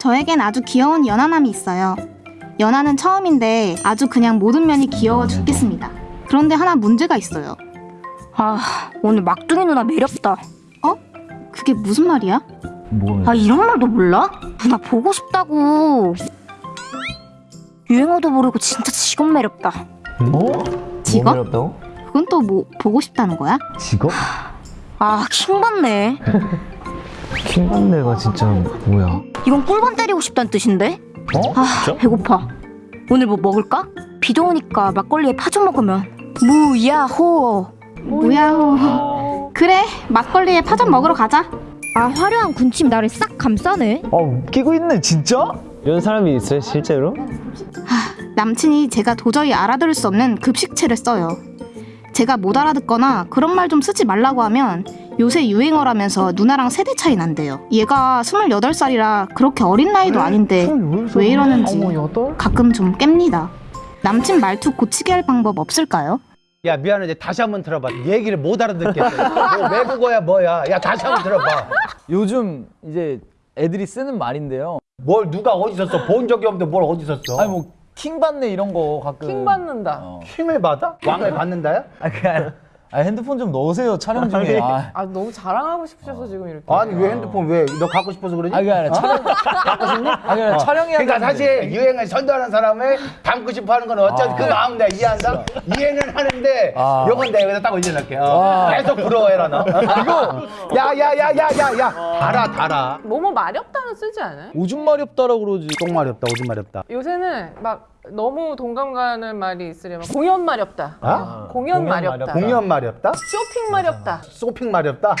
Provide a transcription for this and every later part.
저에겐 아주 귀여운 연하남이 있어요. 연하는 처음인데 아주 그냥 모든 면이 귀여워 죽겠습니다. 그런데 하나 문제가 있어요. 아 오늘 막둥이 누나 매력다 그게 무슨 말이야? 뭐아 이런 말도 몰라? 누나 보고 싶다고 유행어도 모르고 진짜 직업 매력다 어? 직업? 뭐 매력다고? 그건 또 뭐 보고 싶다는 거야? 직업? 아 킹받네 킹받네가 진짜 뭐야 이건 꿀밤 때리고 싶다는 뜻인데? 어? 아 배고파 오늘 뭐 먹을까? 비도 오니까 막걸리에 파좀 먹으면 무야호 뭐야호. 그래, 막걸리에 파전 먹으러 가자. 아 화려한 군침 나를 싹 감싸네 아 웃기고 있네 진짜? 이런 사람이 있어요 실제로? 남친이 제가 도저히 알아들을 수 없는 급식체를 써요. 제가 못 알아듣거나 그런 말 좀 쓰지 말라고 하면 요새 유행어라면서 누나랑 세대 차이 난대요. 얘가 28살이라 그렇게 어린 나이도 아닌데 왜 이러는지 가끔 좀 깹니다. 남친 말투 고치게 할 방법 없을까요? 야 미안해 다시 한번 들어봐 얘기를 못 알아듣겠어 뭐 외국어야 뭐야 야 다시 한번 들어봐 요즘 이제 애들이 쓰는 말인데요. 뭘 누가 어디서 써 본 적이 없는데 뭘 어디서 써 아니 뭐 킹받네 이런 거 가끔 킹 받는다. 어. 킹을 받아? 왕을 받는다야? 아 그게 아, 핸드폰 좀 넣으세요 촬영 중에. 아, 아 너무 자랑하고 싶으셔서 지금 이렇게. 아니 왜 핸드폰 왜 너 갖고 싶어서 그러지? 아 그게 아니라 촬영 갖고 싶니? 아 그게 아니라 촬영해야 그러니까. 사실 유행을 선도하는 사람을 담고 싶어 하는 건 어쩐 아. 그 마음 내가 이해한다 이해는 하는데 아. 요건 내가 여기다 딱 올려놓을게 어. 와. 계속 부러워해라 너 이거 야야야야야야 달아 달아 뭐뭐 마렵다는 쓰지 않아요? 오줌 마렵다라고 그러지. 똥 마렵다 오줌 마렵다 요새는 막 너무 동감 가는 말이 있으려면 공연 마렵다. 아? 공연, 공연 마렵다. 마렵다. 공연 마렵다? 쇼핑 마렵다. 쇼핑 마렵다?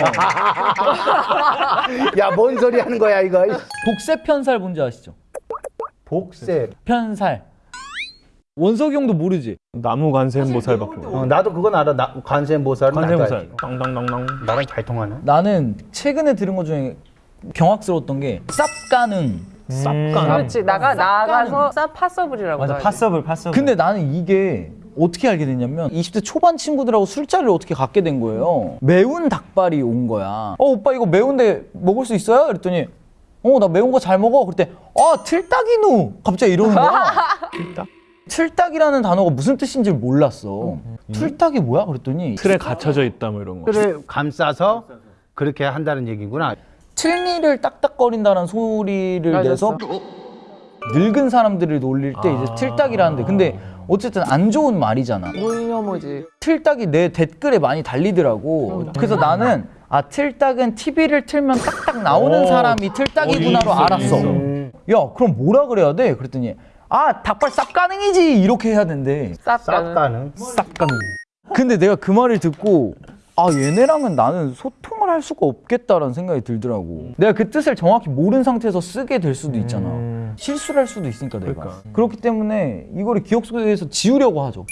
야 뭔 소리 하는 거야 이거 복세 편살 뭔지 아시죠? 복세 편살. 원석이 형도 모르지. 나무 관세음 보살밖에 어, 나도 그건 알아 나, 관세음 보살은 나도 관세음 보살 알지. 땅땅땅땅 나랑 잘 통하네 나는 최근에 들은 것 중에 경악스러웠던 게 쌉가능. 쌉간 그렇지 나가 나가서 쌉 possible이라고. 맞아. possible possible 근데 나는 이게 어떻게 알게 됐냐면 20대 초반 친구들하고 술자리를 어떻게 갖게 된 거예요. 매운 닭발이 온 거야. 어 오빠 이거 매운데 먹을 수 있어요? 그랬더니 어 나 매운 거 잘 먹어. 그때 아 틀딱이누 갑자기 이러는 거야. 틀딱? 틀딱이라는 단어가 무슨 뜻인지 몰랐어. 틀딱이 뭐야? 그랬더니 틀에 갇혀져 있다 뭐 이런 거 그를 감싸서 그렇게 한다는 얘기구나 틀니를 딱딱거린다는 소리를. 내서 늙은 사람들을 놀릴 때 이제 틀딱이라는데 근데 어쨌든 안 좋은 말이잖아. 무녀모지. 틀딱이 내 댓글에 많이 달리더라고. 그래서 나는 아 틀딱은 TV를 틀면 딱딱 나오는 오. 사람이 틀딱이구나로 어, 알았어. 야 그럼 뭐라 그래야 돼? 그랬더니 아 닭발 쌉 가능이지 이렇게 해야 된대. 쌉가는. 쌉가는 쌉간 근데 내가 그 말을 듣고 아 얘네랑은 나는 소통을 할 수가 없겠다라는 생각이 들더라고. 내가 그 뜻을 정확히 모르는 상태에서 쓰게 될 수도 있잖아. 실수를 할 수도 있으니까 내가. 그러니까. 그렇기 때문에 이거를 기억 속에서 지우려고 하죠.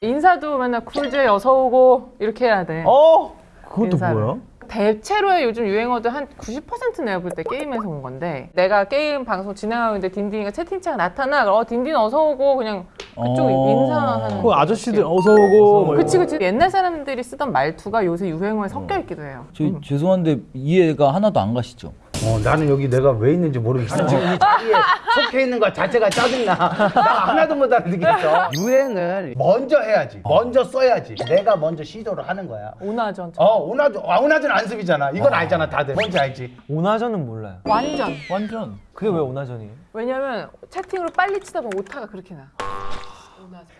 인사도 맨날 쿨제 어서 오고 이렇게 해야 돼. 어? 그것도 인사를. 뭐야? 대체로의 요즘 유행어들 한90% 내가 볼 때 게임에서 온 건데 내가 게임 방송 진행하고 있는데 딘딘이가 채팅창 나타나 그럼 어 딘딘 어서 오고 그냥 그쪽 어. 인사하는 그 아저씨들 어서 오고 뭐 그치. 그치 옛날 사람들이 쓰던 말투가 요새 유행어에 섞여 있기도 해요. 저 죄송한데 이해가 하나도 안 가시죠? 어, 나는 여기 내가 왜 있는지 모르겠어. 지금 이 자리에 속해 있는 것 자체가 짜증나. 나 하나도 못 알아듣겠어. 유행을 먼저 해야지. 먼저 써야지. 내가 먼저 시도를 하는 거야. 오나전. 어 오나전. 아, 오나전 안습이잖아. 이건 알잖아 다들. 뭔지 알지? 오나전은 몰라요. 완전. 완전. 그게 왜 오나전이에요? 왜냐면 채팅으로 빨리 치다 보면 오타가 그렇게 나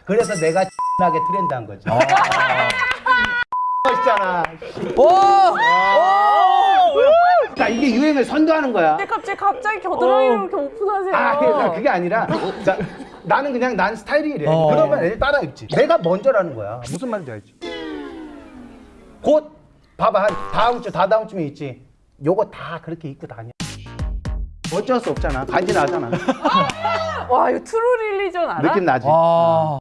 그래서 내가 나게 트렌드 한 거지 멋있잖아 와! 그러니까 이게 유행을 선도하는 거야 근데 갑자기 갑자기 겨드랑이를 이렇게 오픈하세요 아, 그러니까 그게 아니라 자, 나는 그냥 난 스타일이 이래. 어. 그러면 애들 따라 입지. 내가 먼저라는 거야. 무슨 말인지 알지? 곧 봐봐 한 다음 주 다다음 주면 있지. 요거 다 그렇게 입고 다녀. 어쩔 수 없잖아. 간지나잖아. 와 이거 True Religion 알아? 느낌 나지. 아.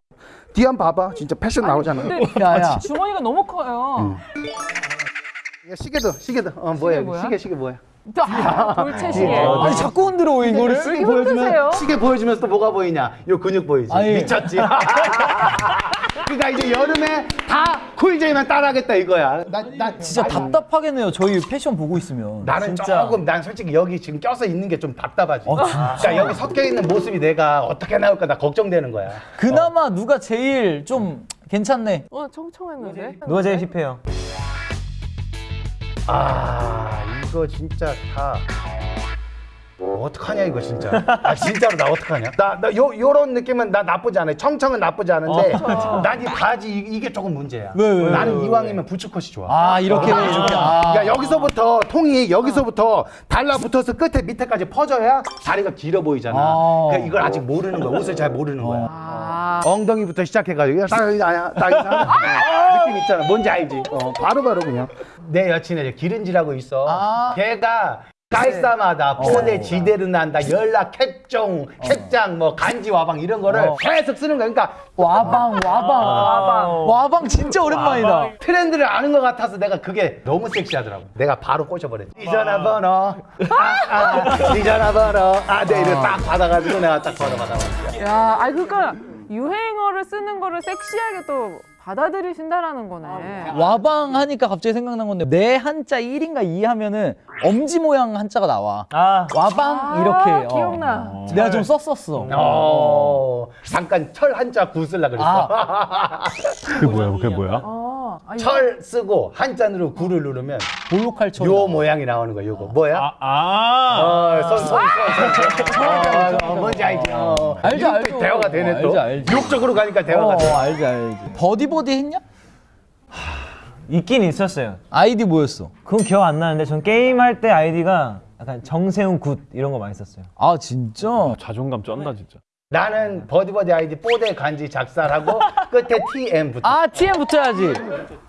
뒤 한번 봐봐. 진짜 패션 나오잖아. 근데 야 야. 주머니가 너무 커요 야, 시계도 시계도. 어 뭐야? 뭐야? 시계 시계 뭐야? 아, 돌체 시계 아니 자꾸 흔들어 이거를. 왜 이렇게 흔드세요? 시계 보여주면서 또 뭐가 보이냐? 요 근육 보이지. 아니. 미쳤지. 그러니까 이제 여름에 다 쿨제이만 따라하겠다 이거야. 나, 나 진짜 답답하겠네요. 저희 패션 보고 있으면. 나는 진짜. 조금 난 솔직히 여기 지금 껴서 있는 게 좀 답답하지. 어, 진짜? 그러니까 여기 섞여 있는 모습이 내가 어떻게 나올까 나 걱정되는 거야. 그나마 누가 제일 좀 괜찮네. 어 청청했는데. 누가 제일 힙해요? 아 이거 진짜 다뭐 어떡하냐 이거 진짜. 아 진짜로 나 어떡하냐? 나나요 요런 느낌은 나 나쁘지 않아요. 청청은 나쁘지 않은데 난이 바지 이- 이게 조금 문제야. 왜, 왜, 나는 왜, 이왕이면 부츠컷이 좋아. 아 이렇게 어. 이렇게. 아. 그러니까 여기서부터 통이 여기서부터 달라붙어서 끝에 밑에까지 퍼져야 다리가 길어 보이잖아. 아. 그러니까 이걸 아직 모르는 거야. 옷을 잘 모르는 거야. 아. 엉덩이부터 시작해가지고 딱 아야 딱 이상. 어, 느낌 있잖아. 뭔지 알지? 어, 바로 바로 그냥. 내 여친이 이제 기른지라고 있어. 아. 걔가 깔쌈하다 뽀대 지대로 난다 연락 캡종 캡장 뭐 간지 와방 이런 거를 어. 계속 쓰는 거야 그러니까 와방 와방. 와방. 와방 진짜 오랜만이다. 트렌드를 아는 것 같아서 내가 그게 너무 섹시하더라고. 내가 바로 꽂혀버렸지 이 전화번호. 아, 아, 이 전화번호. 아네 이거 딱 받아가지고 내가 딱 번호 받아봤어 야, 아니 그러니까 유행어를 쓰는 거를 섹시하게 또 받아들이신다라는 거네. 와방 하니까 갑자기 생각난 건데 내 한자 1인가 2 하면은 엄지 모양 한자가 나와. 아 와방 아, 이렇게. 어. 기억나. 내가 좀 썼었어. 어, 잠깐 철 한자 구 쓸라 그랬어. 그게 뭐야? 그게 뭐야? 어, 아, 철 쓰고 한자로 구를 누르면 볼록할처럼. 요 모양이 나오는 거야. 요거 뭐야? 아, 아. 어, 손, 손, 손, 손, 손. 어, 어, 뭔지 알지? 어. 알죠, 알죠. 대화가 되네 어, 또. 알죠, 알죠. 욕적으로 가니까 어, 대화가 돼. 알지 알지. 버디 버디 했냐? 있긴 있었어요. 아이디 뭐였어? 그건 기억 안 나는데 전 게임 할 때 아이디가 약간 정세훈 good 이런 거 많이 썼어요. 아 진짜? 자존감 쩐다 진짜. 나는 버디버디 아이디 뽀대 간지 작살하고 끝에 TM 붙어. 아 TM 붙여야지.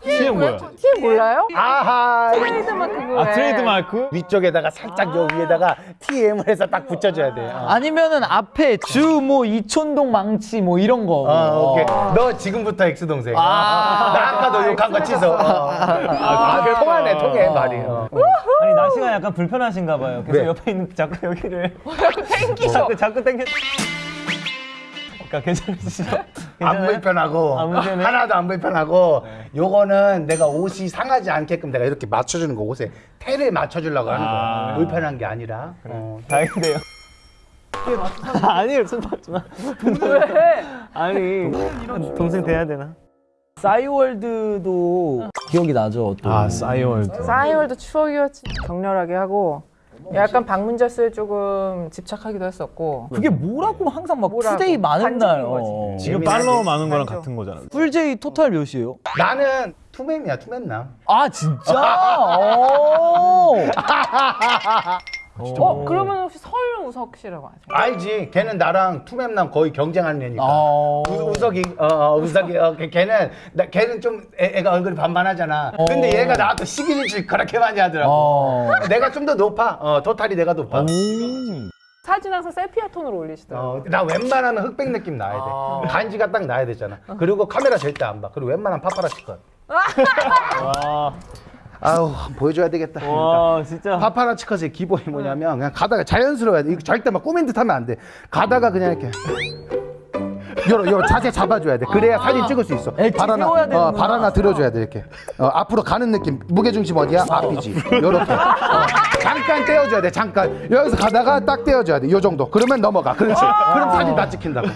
TM 뭐야? TM 몰라요? 아하. 트레이드 마크 그거. 아 트레이드 마크? 위쪽에다가 살짝 요 위에다가 TM을 해서 딱 붙여줘야 돼. 어. 아니면은 앞에 주 뭐 이촌동 망치 뭐 이런 거. 어, 오케이. 너 지금부터 X 동생. 아. 나 아까 너 욕한 거 취소. 어. 아, 그 통하네, 통해 말이. 어. 아니 날씨가 약간 불편하신가 봐요. 계속 왜? 옆에 있는 자꾸 여기를 땡기죠. 자꾸 자꾸 당겨. 그러니까 괜찮으시죠? 안? 불편하고 아? 하나도 안 불편하고 요거는 내가 옷이 상하지 않게끔 내가 이렇게 맞춰주는 거 옷에 테를 맞춰주려고 하는 아. 거야. 불편한 게 아니라. 어. 다행이네요. 아니에요, 손 받지 마. 왜? 아니, 동생 돼야 되나? 싸이월드도 기억이 나죠. 또. 아 싸이월드. 싸이월드 추억이었지. 격렬하게 하고 약간 방문자수에 조금 집착하기도 했었고. 그게 뭐라고 항상 막 뭐라고? today 많은 날. 어. 지금 재미나게 팔로워 많은 거랑 알죠. 같은 거잖아. 풀제이 토탈 몇이에요? 나는 투멤이야, 투멤남. 아 진짜? 오. 어, 그러면 혹시 설우석 씨라고 아세요? 알지? 걔는 나랑 투멤남 거의 경쟁하는 애니까. 아. 우, 우석이, 어, 어, 우석이, 어, 걔- 걔는, 나, 걔는 좀 애, 가 얼굴이 반반하잖아. 근데 얘가 나한테 시기 질투 그렇게 많이 하더라고. 어. 내가 좀 더 높아. 어, 토탈이 내가 높아. 사진 항상 세피아 톤으로 올리시더라고요. 어, 나 웬만하면 흑백 느낌 나야 돼. 간지가 딱 나야 되잖아. 그리고 카메라 절대 안 봐. 그리고 웬만하면 파파라치 컷. 와, 아우, 보여줘야 되겠다. 그러니까. 와, 진짜. 파파라치 컷의 기본이 뭐냐면 그냥 가다가 자연스러워야 돼. 이거 절대 막 꾸민 듯 하면 안 돼. 가다가 그냥 이렇게. 요런, 요 자세 잡아줘야 돼. 그래야 사진 찍을 수 있어. 엣지 발 하나, 어. 발 하나 들어줘야 돼, 이렇게. 어, 앞으로 가는 느낌. 무게 중심 어디야? 앞이지. 요렇게. 어, 잠깐 떼어줘야 돼, 잠깐. 여기서 가다가 딱 떼어줘야 돼. 요 정도. 그러면 넘어가. 그렇지. 그럼 사진 다 찍힌다고.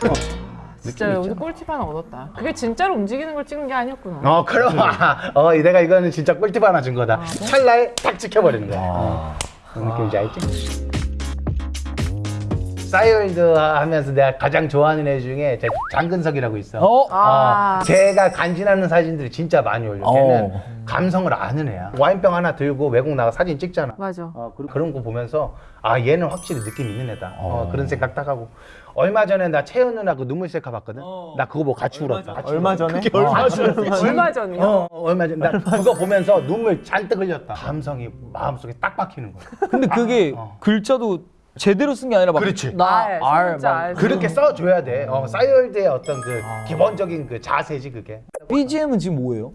어. 진짜 여기서 꿀팁 하나 얻었다. 그게 진짜로 움직이는 걸 찍은 게 아니었구나. 어, 그럼. 아, 어, 내가 이거는 진짜 꿀팁 하나 준 거다. 찰나에 딱 찍혀버리는 거야. 어. 무슨 느낌인지 알지? 싸이월드 하면서 내가 가장 좋아하는 애 중에 제 장근석이라고 있어. 어? 아. 어, 제가 간지나는 사진들이 진짜 많이 올려. 걔는 어. 감성을 아는 애야. 와인병 하나 들고 외국 나가 사진 찍잖아. 맞아. 어, 그- 그런 거 보면서 아 얘는 확실히 느낌 있는 애다. 어, 어. 그런 생각 딱 하고 얼마 전에 나 채연 누나 그 눈물 셀카 봤거든. 나 그거 보고 같이 울었다. 같이 얼마 전에? 얼마 전에? 얼마 전이요? 어, 어, 얼마 전에 나 그거 보면서 눈물 잔뜩 흘렸다. 감성이 마음속에 딱 박히는 거야. 근데 그게 어. 글자도 제대로 쓴 게 아니라 막 그렇지. 나 진짜 막 알. 그렇게 써 줘야 돼. 어, 싸이월드의 어떤 그 기본적인 그 자세지 그게. BGM은 지금 뭐예요?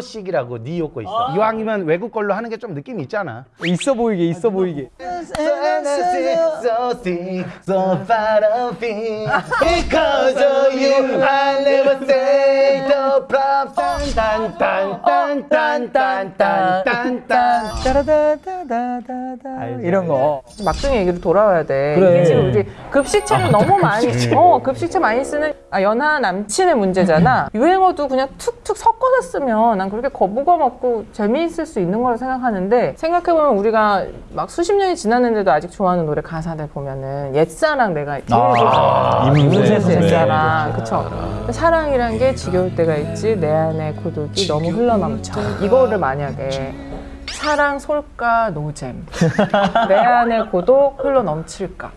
소식이라고 니요거 있어. 아. 이왕이면 외국 걸로 하는 게 좀 느낌이 있잖아. 있어 보이게 있어 아, 보이게. 뭐. 네, 이런 거. 막둥이 얘기로 돌아와야 돼. 그래. 이게 지금 우리 급식체를 아, 너무 많이 어 급식체 많이 쓰는 아 연하 남친의 문제잖아. 유행어도 그냥 툭툭 섞어서 쓰면 난 그렇게 거부감 없고 재미있을 수 있는 거라 생각하는데 생각해보면 우리가 막 수십 년이 지났는데도 아직 좋아하는 노래 가사들 보면은 옛사랑 내가 아. 이문세 선배. 옛사랑. 그쵸. 사랑이란 게 지겨울 때가 있지 내 안에 고독이 너무 흘러넘쳐. 이거를 만약에 사랑 솔까 노잼 내 안에 고독 흘러 넘칠까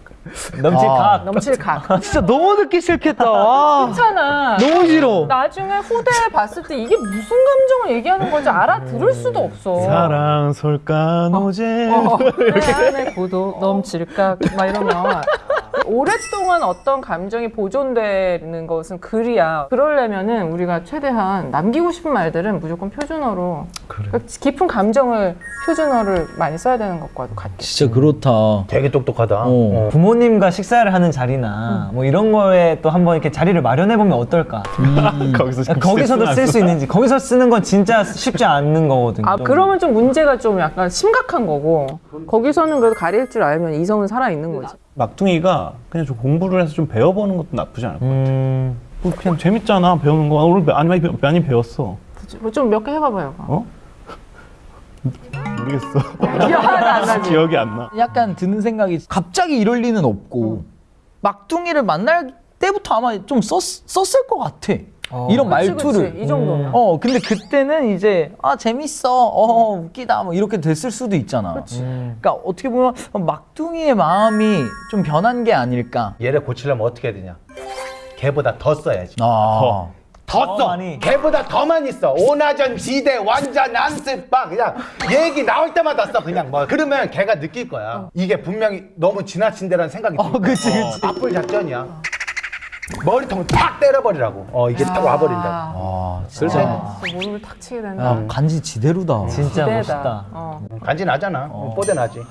넘칠 아. 각. 넘칠 각 진짜 너무 듣기 싫겠다. 와. 괜찮아 너무 싫어. 나중에 후대에 봤을 때 이게 무슨 감정을 얘기하는 건지 알아들을 수도 없어 사랑 솔까 노제. 어, 내 안에 고독 넘칠까 막 이러면 오랫동안 어떤 감정이 보존되는 것은 글이야. 그러려면은 우리가 최대한 남기고 싶은 말들은 무조건 표준어로 그러니까 깊은 감정을 표준어를 많이 써야 되는 것과도 같겠 진짜 그렇다. 되게 똑똑하다. 어. 어. 부모님과 식사를 하는 자리나 뭐 이런 거에 또 한번 이렇게 자리를 마련해 보면 어떨까? 거기서 아, 거기서도 쓸 수 있는지 거기서 쓰는 건 진짜 쉽지 않는 거거든요. 아 그러면 좀 문제가 좀 약간 심각한 거고 거기서는 그래도 가릴 줄 알면 이성은 살아 있는 거지. 막둥이가 그냥 좀 공부를 해서 좀 배워보는 것도 나쁘지 않을 것 같아. 음, 뭐 그냥 재밌잖아 배우는 거. 오늘 많이 많이, 많이 배웠어. 좀 몇 개 해봐봐요. 어? 모르겠어. 하나도 안 나지. 기억이 안 나. 약간 드는 생각이 갑자기 이럴 리는 없고 막둥이를 만날 때부터 아마 좀 썼, 썼을 것 같아. 이런 그치, 말투를. 그치. 이 정도면. 어 근데 그때는 이제 아 재밌어 어 웃기다 뭐 이렇게 됐을 수도 있잖아. 음. 그러니까 어떻게 보면 막둥이의 마음이 좀 변한 게 아닐까. 얘를 고치려면 어떻게 해야 되냐? 걔보다 더 써야지. 아. 더 더 써. 많이. 걔보다 더 많이 써. 오나전 지대 완전 안쓰빵 그냥 얘기 나올 때마다 써 그냥 뭐 그러면 걔가 느낄 거야. 이게 분명히 너무 지나친 데라는 생각이 들 거야. 그치, 그치. 나쁠 작전이야. 머리통 탁 때려버리라고. 어 이게 딱 와버린다. 아 그래서 진짜. 진짜 무릎을 탁 치게 된다. 야, 간지 지대로다. 진짜 기대다. 멋있다. 어. 간지 나잖아. 뽀대 나지.